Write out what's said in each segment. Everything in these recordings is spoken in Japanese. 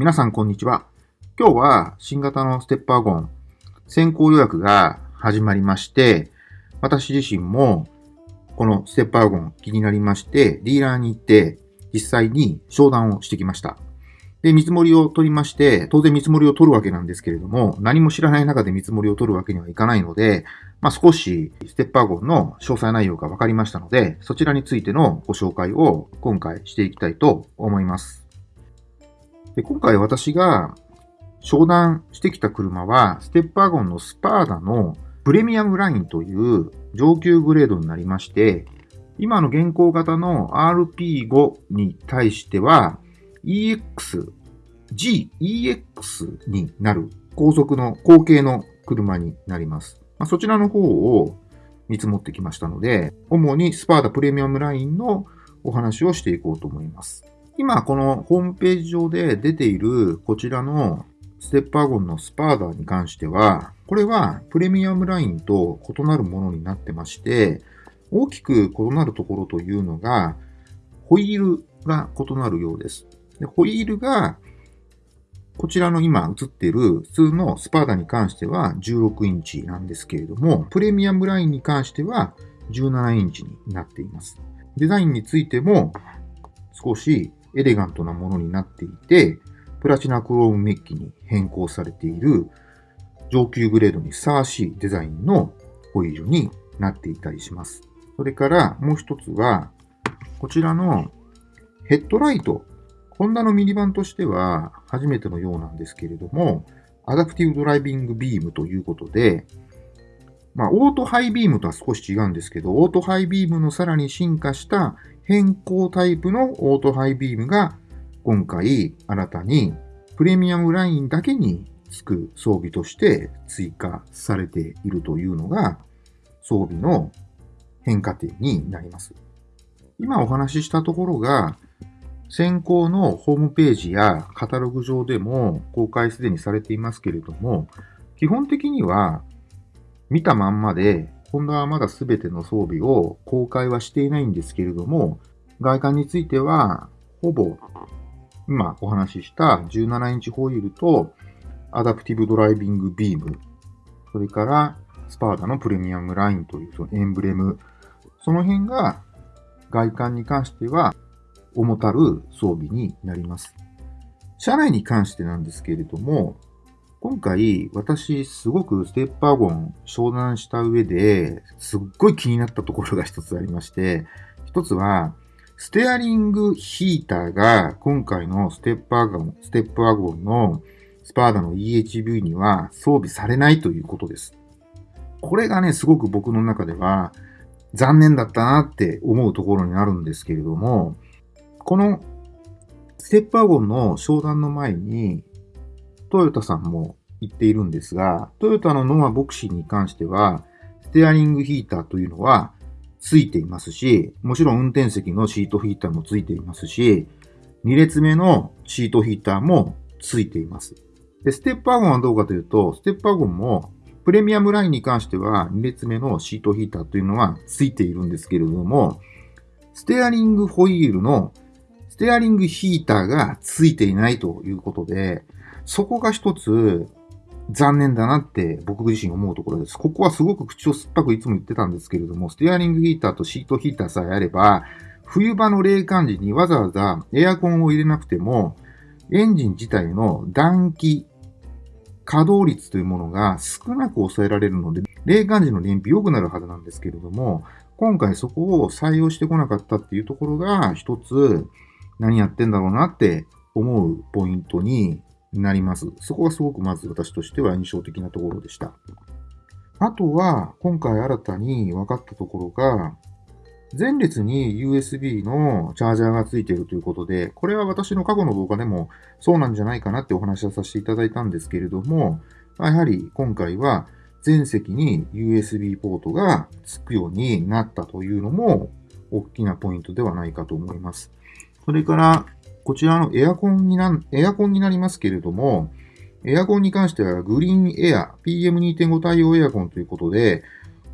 皆さんこんにちは。今日は新型のステッパーゴン先行予約が始まりまして、私自身もこのステッパーゴン気になりまして、ディーラーに行って実際に商談をしてきました。で、見積もりを取りまして、当然見積もりを取るわけなんですけれども、何も知らない中で見積もりを取るわけにはいかないので、まあ、少しステッパー号の詳細内容が分かりましたので、そちらについてのご紹介を今回していきたいと思います。で今回私が商談してきた車は、ステッパーゴンのスパーダのプレミアムラインという上級グレードになりまして、今の現行型の RP5 に対しては、EX、G、EX になる高速の後継の車になります。まあ、そちらの方を見積もってきましたので、主にスパーダプレミアムラインのお話をしていこうと思います。今、このホームページ上で出ているこちらのステッパーゴンのスパーダに関しては、これはプレミアムラインと異なるものになってまして、大きく異なるところというのが、ホイールが異なるようです。でホイールが、こちらの今映っている普通のスパーダに関しては16インチなんですけれども、プレミアムラインに関しては17インチになっています。デザインについても少しエレガントなものになっていて、プラチナクロームメッキに変更されている上級グレードにふさわしいデザインのホイールになっていたりします。それからもう一つは、こちらのヘッドライトホンダのミニバンとしては初めてのようなんですけれども、アダプティブドライビングビームということで、まあ、オートハイビームとは少し違うんですけど、オートハイビームのさらに進化した変更タイプのオートハイビームが今回新たにプレミアムラインだけにつく装備として追加されているというのが装備の変化点になります。今お話ししたところが先行のホームページやカタログ上でも公開すでにされていますけれども、基本的には見たまんまで、ホンダはまだ全ての装備を公開はしていないんですけれども、外観については、ほぼ今お話しした17インチホイールとアダプティブドライビングビーム、それからスパーダのプレミアムラインというそのエンブレム、その辺が外観に関しては重たる装備になります。車内に関してなんですけれども、今回私すごくステッパーゴン商談した上ですっごい気になったところが一つありまして、一つはステアリングヒーターが今回のステッパーゴン、ステップワゴンのスパーダの EHV には装備されないということです。これがね、すごく僕の中では残念だったなって思うところになるんですけれども、このステップワゴンの商談の前に、トヨタさんも言っているんですが、トヨタのノアボクシーに関しては、ステアリングヒーターというのはついていますし、もちろん運転席のシートヒーターもついていますし、2列目のシートヒーターもついています。で、ステップワゴンはどうかというと、ステップワゴンもプレミアムラインに関しては2列目のシートヒーターというのはついているんですけれども、ステアリングホイールのステアリングヒーターがついていないということで、そこが一つ残念だなって僕自身思うところです。ここはすごく口を酸っぱくいつも言ってたんですけれども、ステアリングヒーターとシートヒーターさえあれば、冬場の冷感時にわざわざエアコンを入れなくても、エンジン自体の暖気、稼働率というものが少なく抑えられるので、冷感時の燃費良くなるはずなんですけれども、今回そこを採用してこなかったっていうところが一つ何やってんだろうなって思うポイントにになります。そこがすごくまず私としては印象的なところでした。あとは、今回新たに分かったところが、前列に USB のチャージャーがついているということで、これは私の過去の動画でもそうなんじゃないかなってお話をさせていただいたんですけれども、やはり今回は全席に USB ポートがつくようになったというのも大きなポイントではないかと思います。それから、こちらのエアコンにな、エアコンになりますけれども、エアコンに関してはグリーンエア、PM2.5 対応エアコンということで、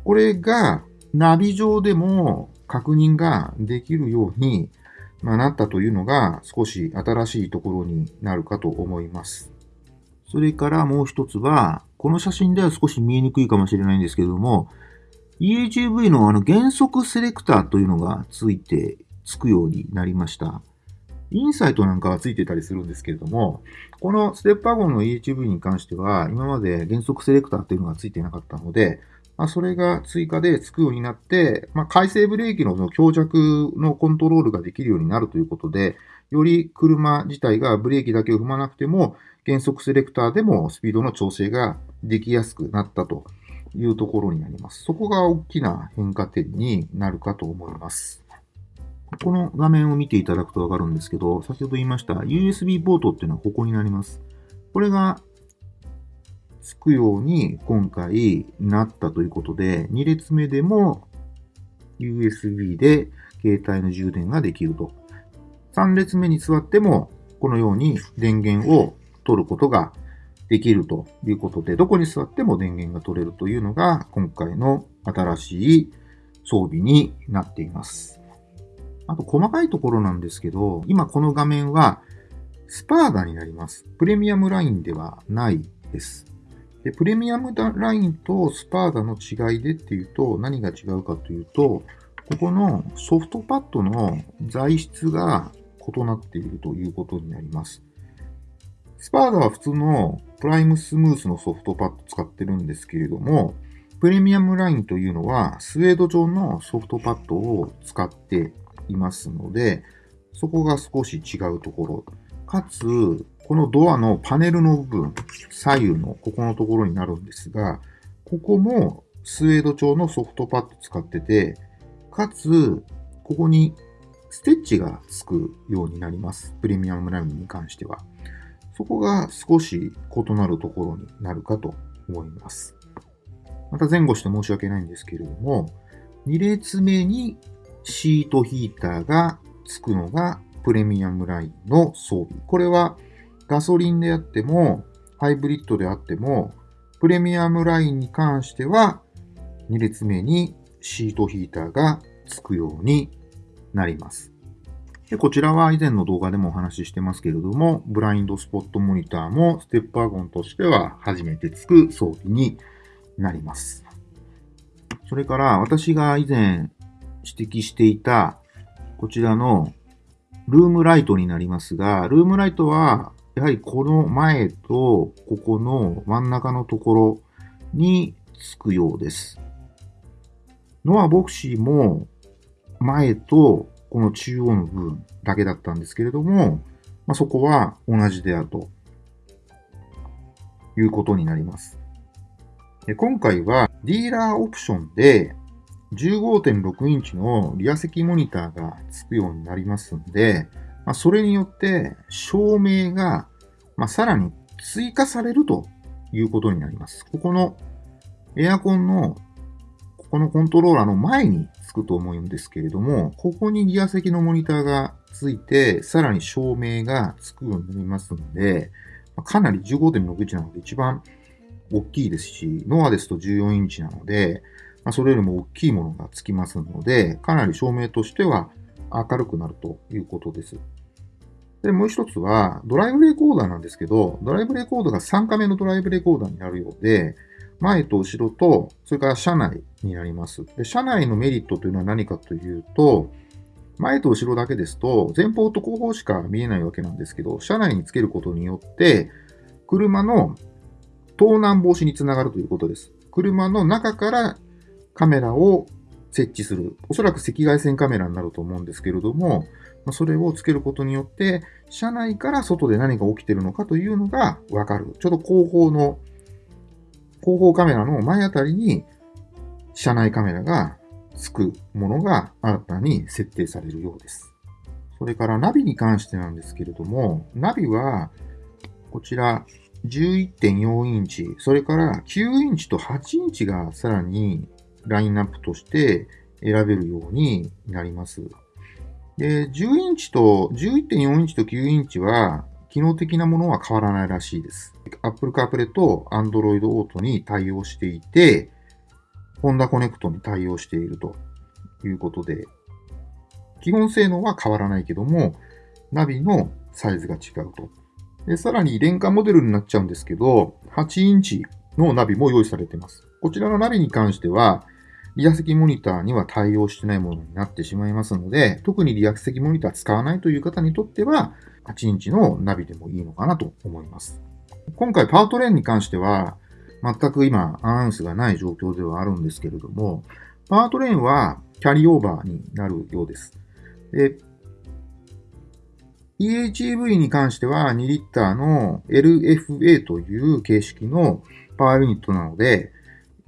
これがナビ上でも確認ができるように、なったというのが少し新しいところになるかと思います。それからもう一つは、この写真では少し見えにくいかもしれないんですけれども、EHV のあの原則セレクターというのがついて、つくようになりました。インサイトなんかはついてたりするんですけれども、このステップワゴンの EHV に関しては、今まで原則セレクターというのがついてなかったので、まあ、それが追加でつくようになって、まあ、回生ブレーキの強弱のコントロールができるようになるということで、より車自体がブレーキだけを踏まなくても、減速セレクターでもスピードの調整ができやすくなったというところになります。そこが大きな変化点になるかと思います。この画面を見ていただくとわかるんですけど、先ほど言いました USB ポートっていうのはここになります。これがつくように今回なったということで、2列目でも USB で携帯の充電ができると。3列目に座ってもこのように電源を取ることができるということで、どこに座っても電源が取れるというのが今回の新しい装備になっています。あと細かいところなんですけど、今この画面はスパーダになります。プレミアムラインではないです。で、プレミアムラインとスパーダの違いでっていうと、何が違うかというと、ここのソフトパッドの材質が異なっているということになります。スパーダは普通のプライムスムースのソフトパッド使ってるんですけれども、プレミアムラインというのはスウェード状のソフトパッドを使っていますので、そこが少し違うところ。かつ、このドアのパネルの部分、左右のここのところになるんですが、ここもスウェード調のソフトパッド使ってて、かつ、ここにステッチがつくようになります。プレミアムラインに関しては。そこが少し異なるところになるかと思います。また前後して申し訳ないんですけれども、2列目にシートヒーターがつくのがプレミアムラインの装備。これはガソリンであっても、ハイブリッドであっても、プレミアムラインに関しては、2列目にシートヒーターがつくようになります。でこちらは以前の動画でもお話ししてますけれども、ブラインドスポットモニターもステップワゴンとしては初めてつく装備になります。それから私が以前指摘していたこちらのルームライトになりますが、ルームライトはやはりこの前とここの真ん中のところにつくようです。ノアボクシーも前とこの中央の部分だけだったんですけれども、まあ、そこは同じであるということになります。今回はディーラーオプションで15.6インチのリア席モニターがつくようになりますんで、まあ、それによって照明が、まあ、さらに追加されるということになります。ここのエアコンのここのコントローラーの前につくと思うんですけれども、ここにギア席のモニターがついて、さらに照明がつくようになりますので、かなり15.6インチなので一番大きいですし、ノアですと14インチなので、まあ、それよりも大きいものがつきますので、かなり照明としては明るくなるということです。で、もう一つは、ドライブレコーダーなんですけど、ドライブレコーダーが3カメのドライブレコーダーになるようで、前と後ろと、それから車内になります。で、車内のメリットというのは何かというと、前と後ろだけですと、前方と後方しか見えないわけなんですけど、車内につけることによって、車の盗難防止につながるということです。車の中からカメラを設置する。おそらく赤外線カメラになると思うんですけれども、それをつけることによって、車内から外で何が起きているのかというのがわかる。ちょうど後方の、後方カメラの前あたりに、車内カメラがつくものが新たに設定されるようです。それからナビに関してなんですけれども、ナビは、こちら、11.4インチ、それから9インチと8インチがさらにラインナップとして選べるようになります。で、10インチと、11.4インチと9インチは、機能的なものは変わらないらしいです。Apple CarPlay と Android Auto に対応していて、Honda Connect に対応しているということで、基本性能は変わらないけども、ナビのサイズが違うと。でさらに、廉価モデルになっちゃうんですけど、8インチのナビも用意されています。こちらのナビに関しては、リア席モニターには対応してないものになってしまいますので、特にリア席モニター使わないという方にとっては、8インチのナビでもいいのかなと思います。今回パートレーンに関しては、全く今アナウンスがない状況ではあるんですけれども、パートレーンはキャリーオーバーになるようです。で、EHEV に関しては2リッターの LFA という形式のパワーユニットなので、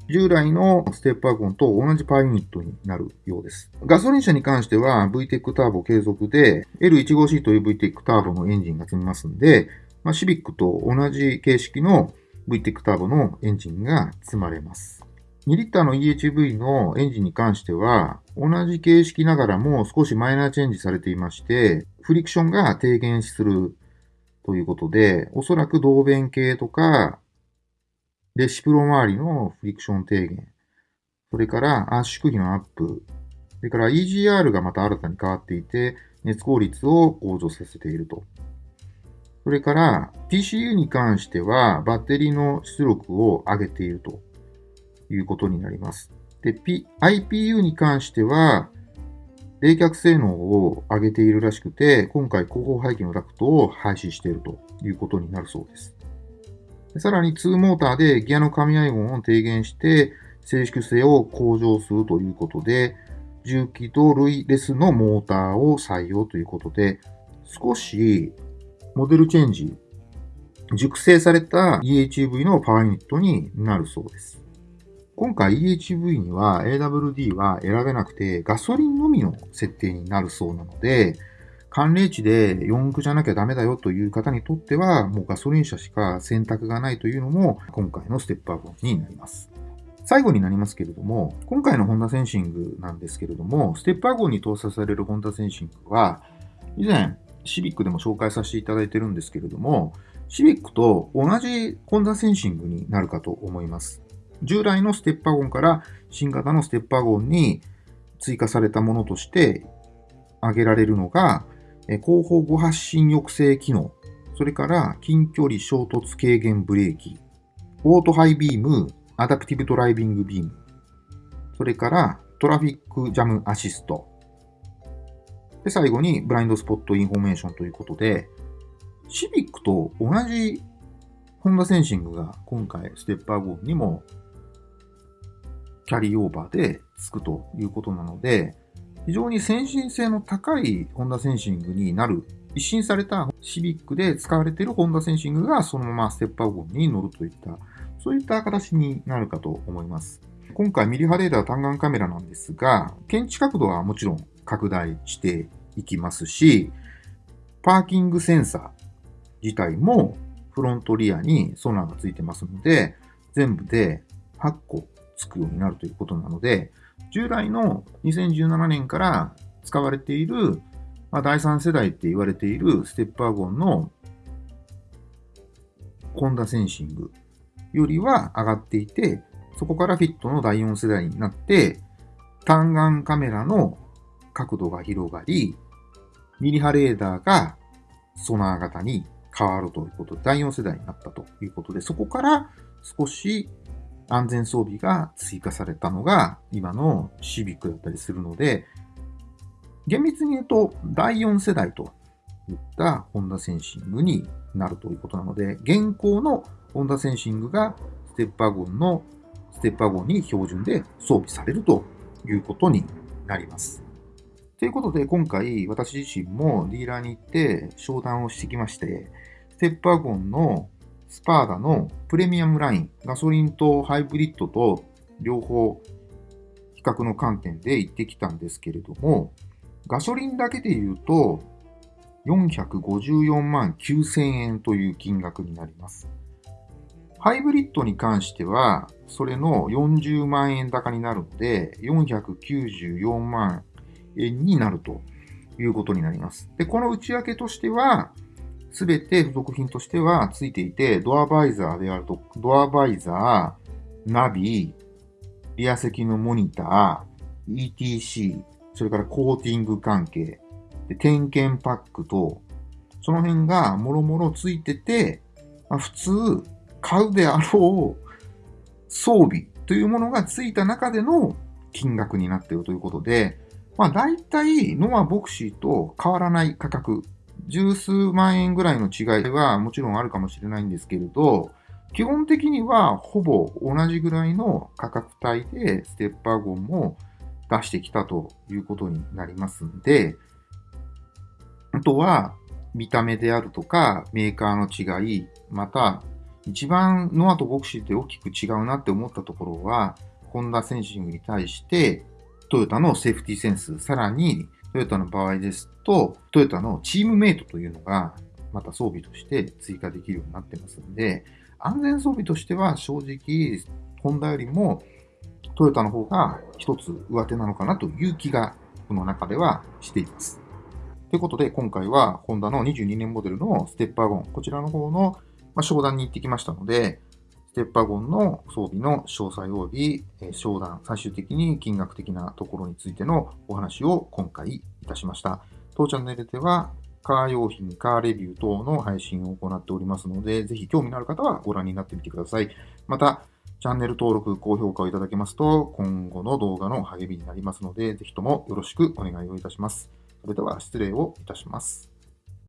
従来のステップワゴンと同じパワーユニットになるようです。ガソリン車に関しては VTEC ターボ継続で L15C という VTEC ターボのエンジンが積みますんで、まあ、シビックと同じ形式の VTEC ターボのエンジンが積まれます。2リッターの EHV のエンジンに関しては、同じ形式ながらも少しマイナーチェンジされていまして、フリクションが低減するということで、おそらく導弁系とか、レシプロ周りのフリクション低減、それから圧縮比のアップ、それから EGR がまた新たに変わっていて、熱効率を向上させていると。それから PCU に関してはバッテリーの出力を上げているということになります。で、P、IPU に関しては冷却性能を上げているらしくて、今回後方排気のダクトを廃止しているということになるそうです。さらに2モーターでギアの噛み合い音を低減して静粛性を向上するということで、重機と類レスのモーターを採用ということで、少しモデルチェンジ、熟成された EHV のパワーユニットになるそうです。今回 EHV には AWD は選べなくてガソリンのみの設定になるそうなので、寒冷地で4駆じゃなきゃダメだよという方にとっては、もうガソリン車しか選択がないというのも今回のステップアップになります。最後になりますけれども、今回のホンダセンシングなんですけれども、ステップアゴンに搭載されるホンダセンシングは、以前、シビックでも紹介させていただいてるんですけれども、シビックと同じホンダセンシングになるかと思います。従来のステップワゴンから新型のステップワゴンに追加されたものとして挙げられるのが、後方誤発進抑制機能、それから近距離衝突軽減ブレーキ、オートハイビーム、アダプティブドライビングビーム、それからトラフィックジャムアシスト、で、最後に blind spot information ということで、シビックと同じホンダセンシングが今回ステップワゴンにもキャリーオーバーでつくということなので、非常に先進性の高いホンダセンシングになる、一新されたシビックで使われているホンダセンシングがそのままステップワゴンに載るといった、そういった形になるかと思います。今回ミリ波レーダー単眼カメラなんですが、検知角度はもちろん拡大していきますし、パーキングセンサー自体もフロントリアにソナーがついてますので、全部で8個つくようになるということなので、従来の2017年から使われている、まあ、第3世代って言われているステップワゴンのコンダセンシングよりは上がっていて、そこからフィットの第4世代になって、単眼カメラの角度が広がり、ミリ波レーダーがソナー型に変わるということで、第4世代になったということで、そこから少し安全装備が追加されたのが今のシビックだったりするので、厳密に言うと第4世代といったホンダセンシングになるということなので、現行のホンダセンシングがステップワゴンのステップワゴンに標準で装備されるということになります。ということで、今回私自身もディーラーに行って商談をしてきまして、ステップワゴンのスパーダのプレミアムライン、ガソリンとハイブリッドと両方比較の観点で行ってきたんですけれども、ガソリンだけで言うと454万9000円という金額になります。ハイブリッドに関しては、それの40万円高になるので、494万円になるということになります。で、この内訳としては、すべて付属品としてはついていて、ドアバイザーであると、ドアバイザー、ナビ、リア席のモニター、ETC、それからコーティング関係、で点検パックと、その辺がもろもろついてて、まあ、普通買うであろう装備というものがついた中での金額になっているということで、まあ大体ノアボクシーと変わらない価格、十数万円ぐらいの違いはもちろんあるかもしれないんですけれど、基本的にはほぼ同じぐらいの価格帯でステッパーゴンも出してきたということになりますんで、あとは見た目であるとかメーカーの違い、また一番ノアとボクシーって大きく違うなって思ったところは、ホンダセンシングに対してトヨタのセーフティーセンス、さらにトヨタの場合ですと、トヨタのチームメイトというのがまた装備として追加できるようになってますんで、安全装備としては正直、ホンダよりもトヨタの方が一つ上手なのかなという気が、この中ではしています。ということで、今回はホンダの22年モデルのステッパーゴン、こちらの方の商談に行ってきましたので、ステッパーゴンの装備の詳細及び商談、最終的に金額的なところについてのお話を今回いたしました。当チャンネルではカー用品、カーレビュー等の配信を行っておりますので、ぜひ興味のある方はご覧になってみてください。また、チャンネル登録、高評価をいただけますと、今後の動画の励みになりますので、ぜひともよろしくお願いをいたします。それでは失礼をいたします。